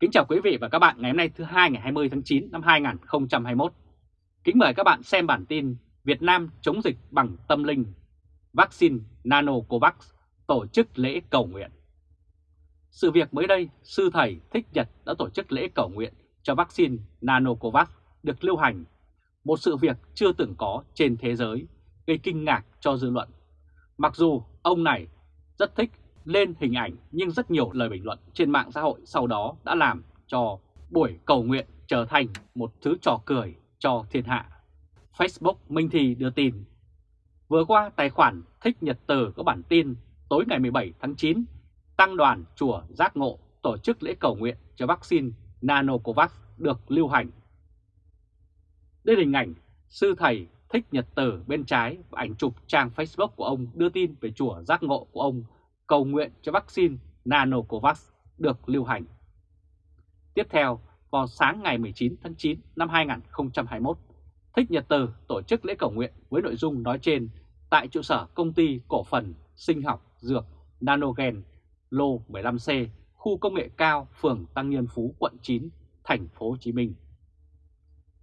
Kính chào quý vị và các bạn ngày hôm nay thứ hai ngày 20 tháng 9 năm 2021. Kính mời các bạn xem bản tin Việt Nam chống dịch bằng tâm linh, vaccine Nanocovax tổ chức lễ cầu nguyện. Sự việc mới đây, sư thầy Thích Nhật đã tổ chức lễ cầu nguyện cho vaccine Nanocovax được lưu hành, một sự việc chưa từng có trên thế giới, gây kinh ngạc cho dư luận. Mặc dù ông này rất thích lên hình ảnh nhưng rất nhiều lời bình luận trên mạng xã hội sau đó đã làm cho buổi cầu nguyện trở thành một thứ trò cười cho thiên hạ. Facebook Minh Thì đưa tin. Vừa qua tài khoản Thích Nhật Từ có bản tin tối ngày 17 tháng 9, Tăng đoàn Chùa Giác Ngộ tổ chức lễ cầu nguyện cho vaccine Nanocovax được lưu hành. Đây là hình ảnh sư thầy Thích Nhật Từ bên trái và ảnh chụp trang Facebook của ông đưa tin về chùa Giác Ngộ của ông cầu nguyện cho vaccine Nanocovax được lưu hành. Tiếp theo, vào sáng ngày 19 tháng 9 năm 2021, Thích Nhật Từ tổ chức lễ cầu nguyện với nội dung nói trên tại trụ sở công ty cổ phần sinh học dược Nanogen lô 15C, khu công nghệ cao, phường Tăng Nhân Phú, quận 9, thành phố Hồ Chí Minh.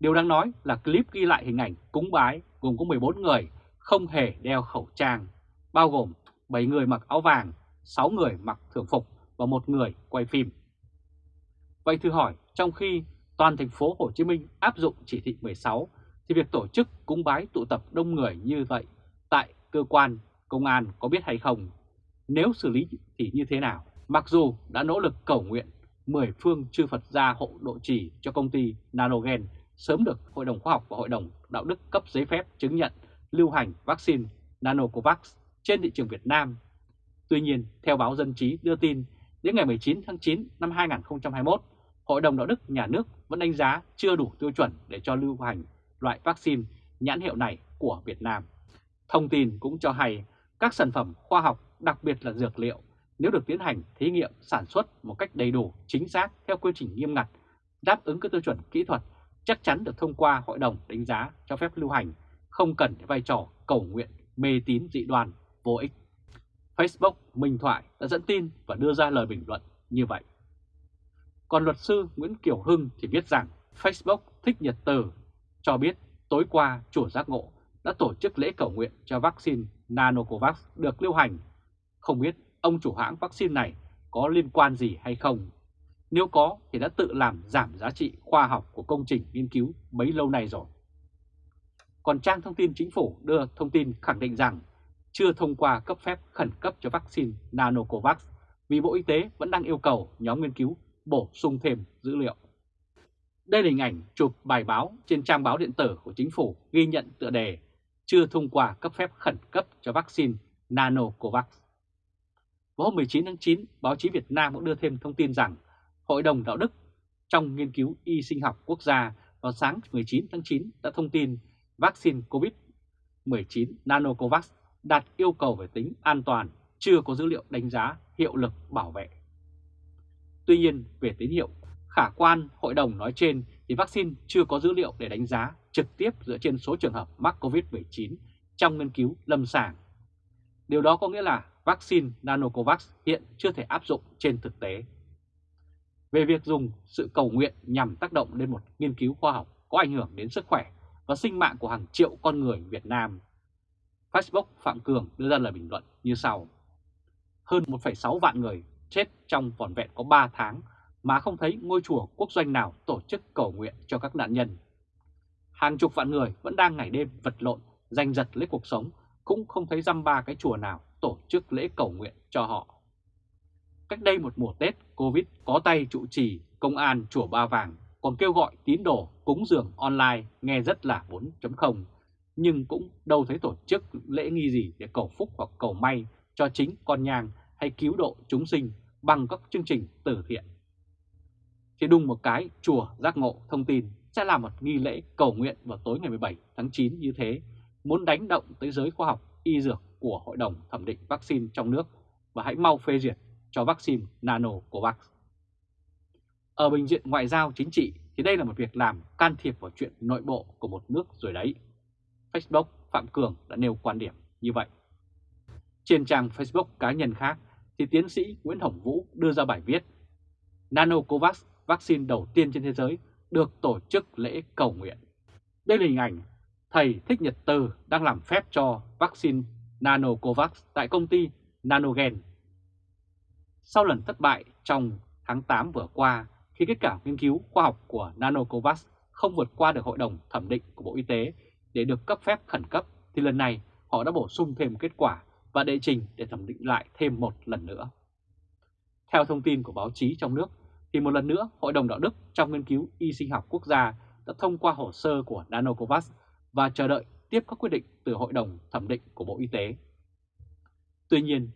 Điều đáng nói là clip ghi lại hình ảnh cúng bái gồm có 14 người không hề đeo khẩu trang, bao gồm 7 người mặc áo vàng, 6 người mặc thường phục và một người quay phim. Vậy thử hỏi, trong khi toàn thành phố Hồ Chí Minh áp dụng chỉ thị 16 thì việc tổ chức cúng bái tụ tập đông người như vậy tại cơ quan công an có biết hay không? Nếu xử lý thì như thế nào? Mặc dù đã nỗ lực cầu nguyện 10 phương chư Phật gia hộ độ trì cho công ty Nanogen sớm được Hội đồng Khoa học và Hội đồng Đạo đức cấp giấy phép chứng nhận lưu hành vaccine Nanocovax trên thị trường Việt Nam. Tuy nhiên, theo báo Dân Trí đưa tin, đến ngày 19 tháng 9 năm 2021, Hội đồng Đạo đức Nhà nước vẫn đánh giá chưa đủ tiêu chuẩn để cho lưu hành loại vaccine nhãn hiệu này của Việt Nam. Thông tin cũng cho hay các sản phẩm khoa học, đặc biệt là dược liệu, nếu được tiến hành thí nghiệm sản xuất một cách đầy đủ, chính xác theo quy trình nghiêm ngặt, đáp ứng các tiêu chuẩn kỹ thuật, chắc chắn được thông qua Hội đồng đánh giá cho phép lưu hành, không cần vai trò cầu nguyện, mê tín dị đoan vô ích. Facebook, Minh Thoại đã dẫn tin và đưa ra lời bình luận như vậy. Còn luật sư Nguyễn Kiều Hưng thì viết rằng Facebook Thích Nhật Từ, cho biết tối qua chùa giác ngộ đã tổ chức lễ cầu nguyện cho vaccine Nanocovax được lưu hành. Không biết ông chủ hãng vaccine này có liên quan gì hay không? Nếu có thì đã tự làm giảm giá trị khoa học của công trình nghiên cứu bấy lâu nay rồi. Còn trang thông tin chính phủ đưa thông tin khẳng định rằng chưa thông qua cấp phép khẩn cấp cho vaccine Nanocovax vì Bộ Y tế vẫn đang yêu cầu nhóm nghiên cứu bổ sung thêm dữ liệu. Đây là hình ảnh chụp bài báo trên trang báo điện tử của chính phủ ghi nhận tựa đề chưa thông qua cấp phép khẩn cấp cho vaccine Nanocovax. Vào hôm 19 tháng 9, báo chí Việt Nam cũng đưa thêm thông tin rằng Hội đồng Đạo đức trong nghiên cứu y sinh học quốc gia vào sáng 19 tháng 9 đã thông tin vaccine COVID-19 Nanocovax đạt yêu cầu về tính an toàn, chưa có dữ liệu đánh giá hiệu lực bảo vệ. Tuy nhiên, về tín hiệu khả quan hội đồng nói trên thì vaccine chưa có dữ liệu để đánh giá trực tiếp dựa trên số trường hợp mắc COVID-19 trong nghiên cứu lâm sàng. Điều đó có nghĩa là vaccine Nanocovax hiện chưa thể áp dụng trên thực tế. Về việc dùng sự cầu nguyện nhằm tác động lên một nghiên cứu khoa học có ảnh hưởng đến sức khỏe và sinh mạng của hàng triệu con người Việt Nam, Facebook Phạm Cường đưa ra lời bình luận như sau. Hơn 1,6 vạn người chết trong vòn vẹn có 3 tháng mà không thấy ngôi chùa quốc doanh nào tổ chức cầu nguyện cho các nạn nhân. Hàng chục vạn người vẫn đang ngày đêm vật lộn, giành giật lấy cuộc sống, cũng không thấy dăm ba cái chùa nào tổ chức lễ cầu nguyện cho họ. Cách đây một mùa Tết, Covid có tay trụ trì công an chùa Ba Vàng còn kêu gọi tín đồ cúng dường online nghe rất là 4.0, nhưng cũng đâu thấy tổ chức lễ nghi gì để cầu phúc hoặc cầu may cho chính con nhang hay cứu độ chúng sinh bằng các chương trình từ thiện. Thì đùng một cái chùa giác ngộ thông tin sẽ làm một nghi lễ cầu nguyện vào tối ngày 17 tháng 9 như thế, muốn đánh động tới giới khoa học y dược của Hội đồng Thẩm định Vaccine trong nước và hãy mau phê duyệt cho vaccine Nano Covax. Ở bình diện ngoại giao chính trị thì đây là một việc làm can thiệp vào chuyện nội bộ của một nước rồi đấy. Facebook Phạm Cường đã nêu quan điểm như vậy. Trên trang Facebook cá nhân khác thì tiến sĩ Nguyễn Hồng Vũ đưa ra bài viết Nanocovax vaccine đầu tiên trên thế giới được tổ chức lễ cầu nguyện. Đây là hình ảnh thầy Thích Nhật Từ đang làm phép cho vaccine Nanocovax tại công ty Nanogen. Sau lần thất bại trong tháng 8 vừa qua, khi kết quả nghiên cứu khoa học của Nanocovax không vượt qua được Hội đồng Thẩm định của Bộ Y tế để được cấp phép khẩn cấp, thì lần này họ đã bổ sung thêm kết quả và đệ trình để thẩm định lại thêm một lần nữa. Theo thông tin của báo chí trong nước, thì một lần nữa Hội đồng Đạo đức trong nghiên cứu y sinh học quốc gia đã thông qua hồ sơ của Nanocovax và chờ đợi tiếp các quyết định từ Hội đồng Thẩm định của Bộ Y tế. Tuy nhiên,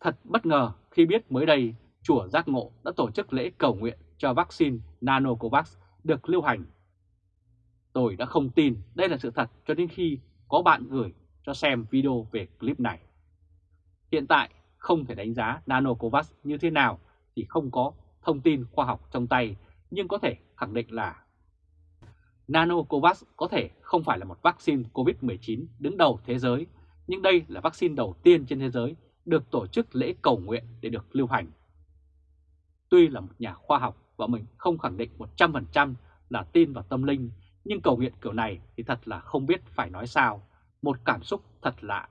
thật bất ngờ khi biết mới đây Chùa Giác Ngộ đã tổ chức lễ cầu nguyện cho vaccine Nanocovax được lưu hành. Tôi đã không tin đây là sự thật cho đến khi có bạn gửi cho xem video về clip này. Hiện tại không thể đánh giá Nanocovax như thế nào thì không có thông tin khoa học trong tay, nhưng có thể khẳng định là Nanocovax có thể không phải là một vaccine COVID-19 đứng đầu thế giới, nhưng đây là vaccine đầu tiên trên thế giới được tổ chức lễ cầu nguyện để được lưu hành. Tuy là một nhà khoa học và mình không khẳng định 100% là tin vào tâm linh, nhưng cầu nguyện kiểu này thì thật là không biết phải nói sao, một cảm xúc thật lạ.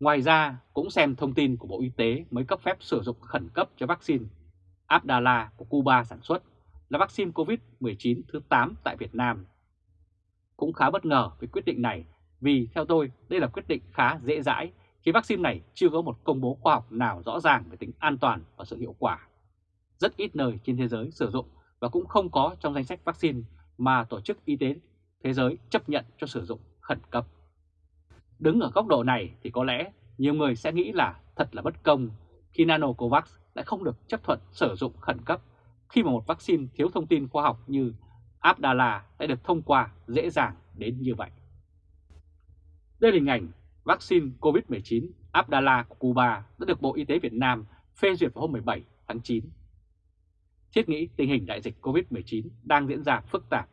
Ngoài ra, cũng xem thông tin của Bộ Y tế mới cấp phép sử dụng khẩn cấp cho vaccine Abdala của Cuba sản xuất là vaccine COVID-19 thứ 8 tại Việt Nam. Cũng khá bất ngờ với quyết định này vì theo tôi đây là quyết định khá dễ dãi khi vaccine này chưa có một công bố khoa học nào rõ ràng về tính an toàn và sự hiệu quả. Rất ít nơi trên thế giới sử dụng và cũng không có trong danh sách vaccine mà Tổ chức Y tế Thế giới chấp nhận cho sử dụng khẩn cấp. Đứng ở góc độ này thì có lẽ nhiều người sẽ nghĩ là thật là bất công khi Nanocovax lại không được chấp thuận sử dụng khẩn cấp khi mà một vaccine thiếu thông tin khoa học như Abdala đã được thông qua dễ dàng đến như vậy. Đây là hình ảnh vaccine COVID-19 Abdala của Cuba đã được Bộ Y tế Việt Nam phê duyệt vào hôm 17 tháng 9. Thiết nghĩ tình hình đại dịch COVID-19 đang diễn ra phức tạp.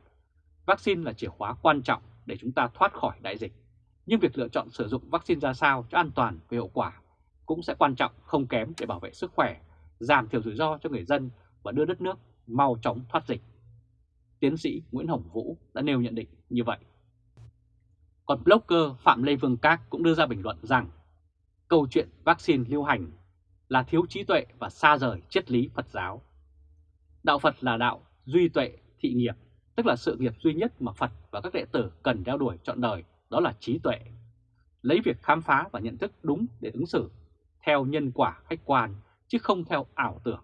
Vaccine là chìa khóa quan trọng để chúng ta thoát khỏi đại dịch. Nhưng việc lựa chọn sử dụng vaccine ra sao cho an toàn và hiệu quả cũng sẽ quan trọng không kém để bảo vệ sức khỏe, giảm thiểu rủi ro cho người dân và đưa đất nước mau chóng thoát dịch. Tiến sĩ Nguyễn Hồng Vũ đã nêu nhận định như vậy. Còn blogger Phạm Lê Vương Các cũng đưa ra bình luận rằng câu chuyện vaccine lưu hành là thiếu trí tuệ và xa rời triết lý Phật giáo. Đạo Phật là đạo duy tuệ thị nghiệp, tức là sự nghiệp duy nhất mà Phật và các đệ tử cần đeo đuổi trọn đời, đó là trí tuệ. Lấy việc khám phá và nhận thức đúng để ứng xử, theo nhân quả khách quan, chứ không theo ảo tưởng.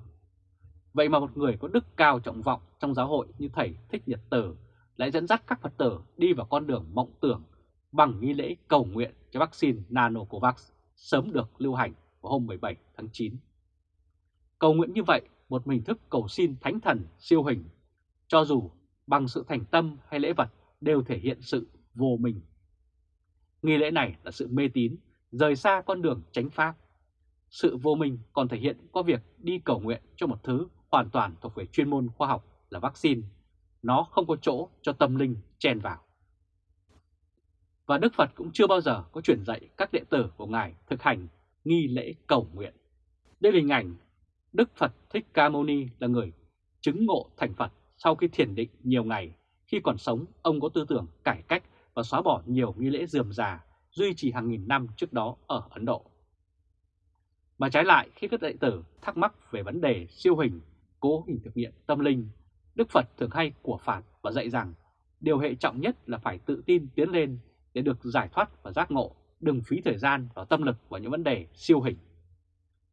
Vậy mà một người có đức cao trọng vọng trong giáo hội như Thầy Thích Nhật Tử lại dẫn dắt các Phật tử đi vào con đường mộng tưởng bằng nghi lễ cầu nguyện cho vaccine Nanocovax sớm được lưu hành vào hôm 17 tháng 9. Cầu nguyện như vậy, một hình thức cầu xin thánh thần siêu hình, cho dù bằng sự thành tâm hay lễ vật đều thể hiện sự vô minh. Nghi lễ này là sự mê tín, rời xa con đường tránh pháp. Sự vô minh còn thể hiện qua việc đi cầu nguyện cho một thứ hoàn toàn thuộc về chuyên môn khoa học là vaccine. Nó không có chỗ cho tâm linh chen vào. Và Đức Phật cũng chưa bao giờ có truyền dạy các đệ tử của Ngài thực hành nghi lễ cầu nguyện. Đây là hình ảnh Đức Phật Thích Ca Mâu Ni là người chứng ngộ thành Phật sau khi thiền định nhiều ngày. Khi còn sống, ông có tư tưởng cải cách và xóa bỏ nhiều nghi lễ dườm già duy trì hàng nghìn năm trước đó ở Ấn Độ. Mà trái lại, khi các đệ tử thắc mắc về vấn đề siêu hình, cố hình thực nghiệm tâm linh, Đức Phật thường hay của phạt và dạy rằng điều hệ trọng nhất là phải tự tin tiến lên để được giải thoát và giác ngộ, đừng phí thời gian và tâm lực vào những vấn đề siêu hình.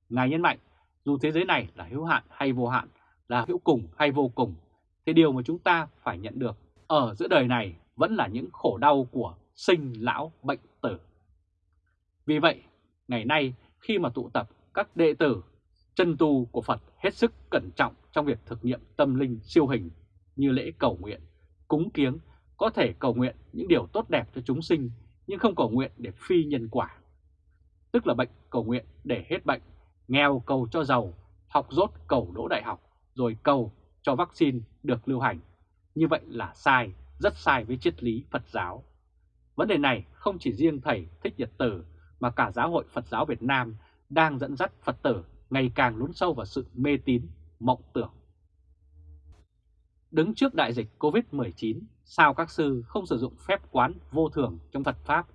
Ngài nhấn mạnh, dù thế giới này là hữu hạn hay vô hạn, là hữu cùng hay vô cùng, thì điều mà chúng ta phải nhận được ở giữa đời này vẫn là những khổ đau của sinh, lão, bệnh, tử. Vì vậy, ngày nay khi mà tụ tập các đệ tử chân tu của Phật hết sức cẩn trọng trong việc thực nghiệm tâm linh siêu hình như lễ cầu nguyện, cúng kiếng có thể cầu nguyện những điều tốt đẹp cho chúng sinh nhưng không cầu nguyện để phi nhân quả. Tức là bệnh cầu nguyện để hết bệnh, nghèo cầu cho giàu, học rốt cầu đỗ đại học, rồi cầu cho vaccine được lưu hành. Như vậy là sai, rất sai với triết lý Phật giáo. Vấn đề này không chỉ riêng Thầy Thích Nhật Tử mà cả Giáo hội Phật giáo Việt Nam đang dẫn dắt Phật tử ngày càng lún sâu vào sự mê tín, mộng tưởng. Đứng trước đại dịch Covid-19, sao các sư không sử dụng phép quán vô thường trong Phật Pháp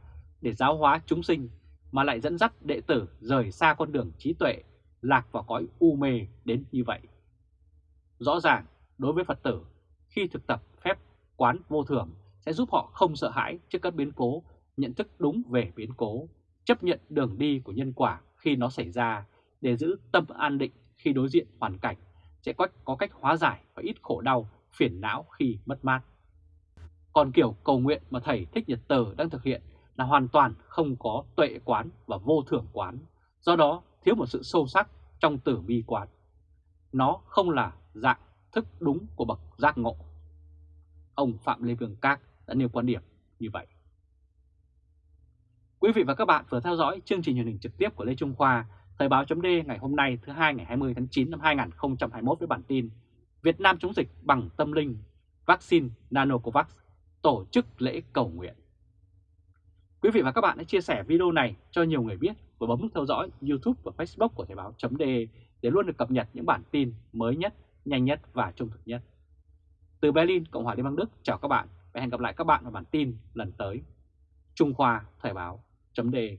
để giáo hóa chúng sinh mà lại dẫn dắt đệ tử rời xa con đường trí tuệ, lạc vào cõi u mê đến như vậy? Rõ ràng, đối với Phật tử, khi thực tập phép quán vô thường sẽ giúp họ không sợ hãi trước các biến cố, nhận thức đúng về biến cố, chấp nhận đường đi của nhân quả khi nó xảy ra để giữ tâm an định khi đối diện hoàn cảnh, sẽ có, có cách hóa giải và ít khổ đau, phiền não khi mất mát. Còn kiểu cầu nguyện mà Thầy Thích Nhật Tử đang thực hiện là hoàn toàn không có tuệ quán và vô thưởng quán, do đó thiếu một sự sâu sắc trong tử bi quán. Nó không là dạng thức đúng của bậc giác ngộ. Ông Phạm Lê Vương Các đã nêu quan điểm như vậy. Quý vị và các bạn vừa theo dõi chương trình truyền hình trực tiếp của Lê Trung Khoa, Thời báo chấm ngày hôm nay thứ hai ngày 20 tháng 9 năm 2021 với bản tin Việt Nam chống dịch bằng tâm linh, vaccine Nanocovax, tổ chức lễ cầu nguyện. Quý vị và các bạn hãy chia sẻ video này cho nhiều người biết và bấm nút theo dõi YouTube và Facebook của Thời báo.de để luôn được cập nhật những bản tin mới nhất, nhanh nhất và trung thực nhất. Từ Berlin, Cộng hòa Liên bang Đức, chào các bạn và hẹn gặp lại các bạn vào bản tin lần tới. Trung Khoa Thời báo.de